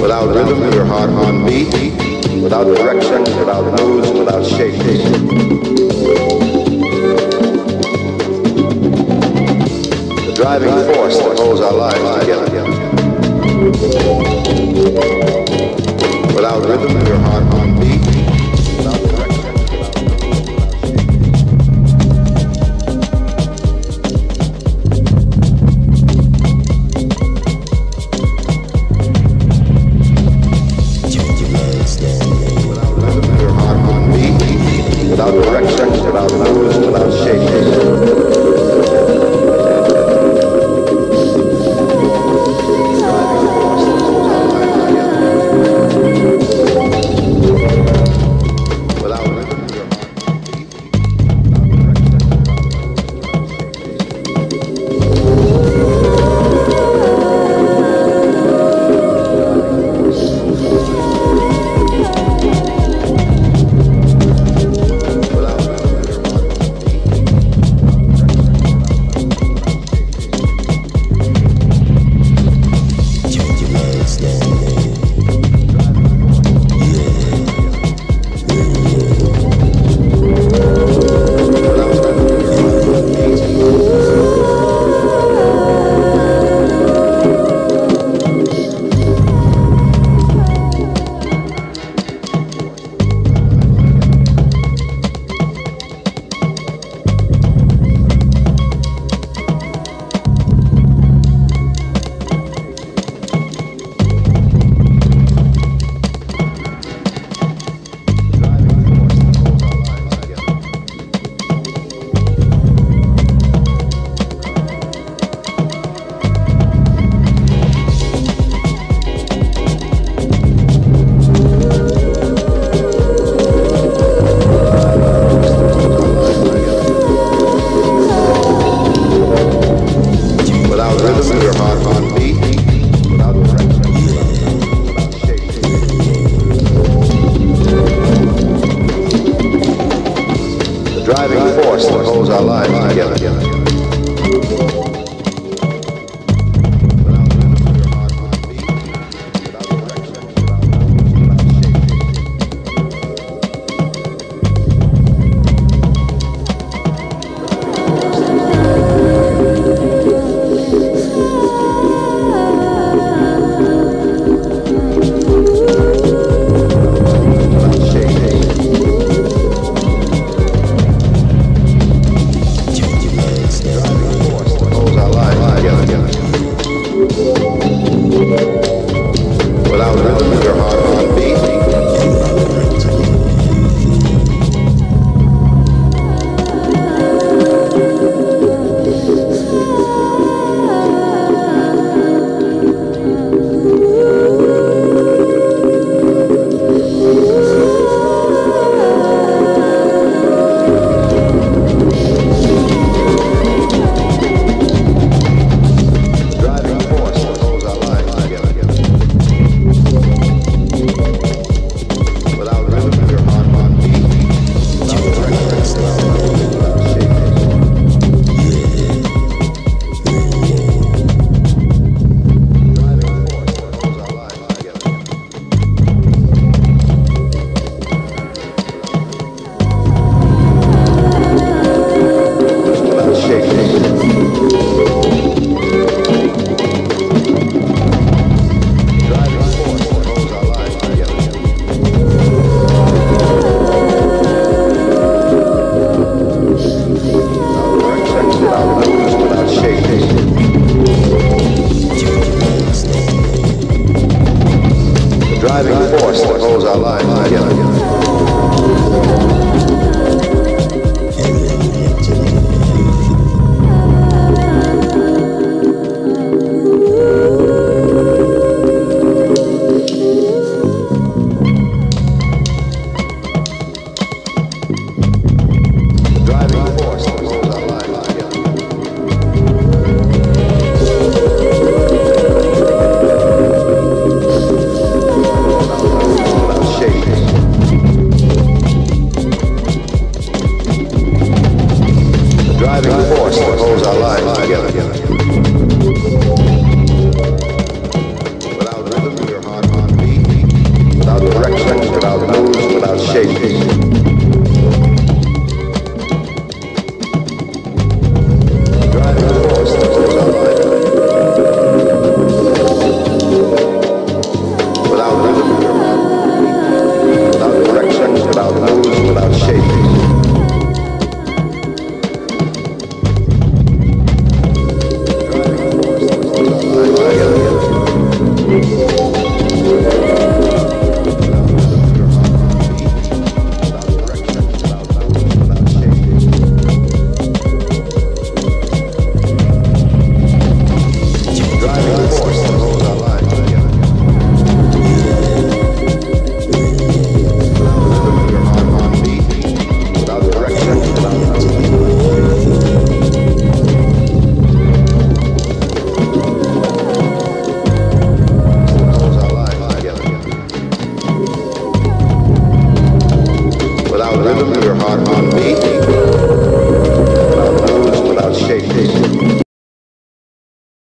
Without rhythm, your heart hard on beat. Without direction, without moves, without shape. The driving force that holds our lives together. Without rhythm, your heart hard on our lives together.